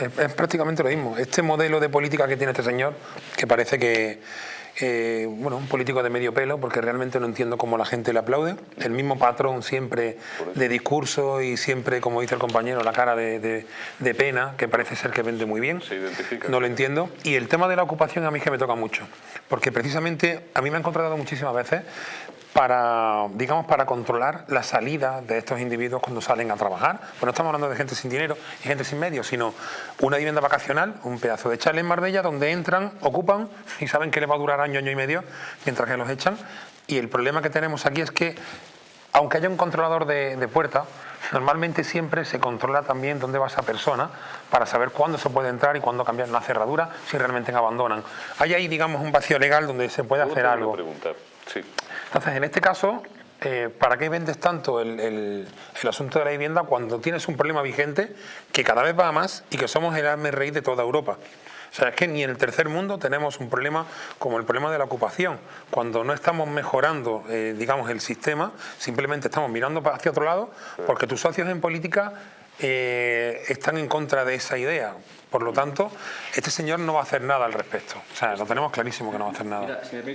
Es, es prácticamente lo mismo. Este modelo de política que tiene este señor, que parece que, eh, bueno, un político de medio pelo, porque realmente no entiendo cómo la gente le aplaude. El mismo patrón siempre de discurso y siempre, como dice el compañero, la cara de, de- de pena, que parece ser que vende muy bien. Se identifica. No lo entiendo. Y el tema de la ocupación a mí es que me toca mucho, porque precisamente a mí me han contratado muchísimas veces para, digamos, para controlar la salida de estos individuos cuando salen a trabajar. Pues no estamos hablando de gente sin dinero y gente sin medios, sino una vivienda vacacional, un pedazo de chalet en Marbella donde entran, ocupan y saben que les va a durar año, año y medio mientras que los echan. Y el problema que tenemos aquí es que aunque haya un controlador de, de puerta, normalmente siempre se controla también dónde va esa persona para saber cuándo se puede entrar y cuándo cambiar la cerradura si realmente abandonan. Hay ahí, digamos, un vacío legal donde se puede hacer algo. una pregunta. Sí. Entonces, en este caso, eh, ¿para qué vendes tanto el, asunto de la vivienda cuando tienes un problema vigente que cada vez va más y que somos el arme rey de toda Europa? O sea, es que ni en el tercer mundo tenemos un problema como el problema de la ocupación. Cuando no estamos mejorando, eh, digamos, el sistema, simplemente estamos mirando hacia otro lado porque tus socios en política eh, están en contra de esa idea. Por lo tanto, este señor no va a hacer nada al respecto. O sea, lo tenemos clarísimo que no va a hacer nada.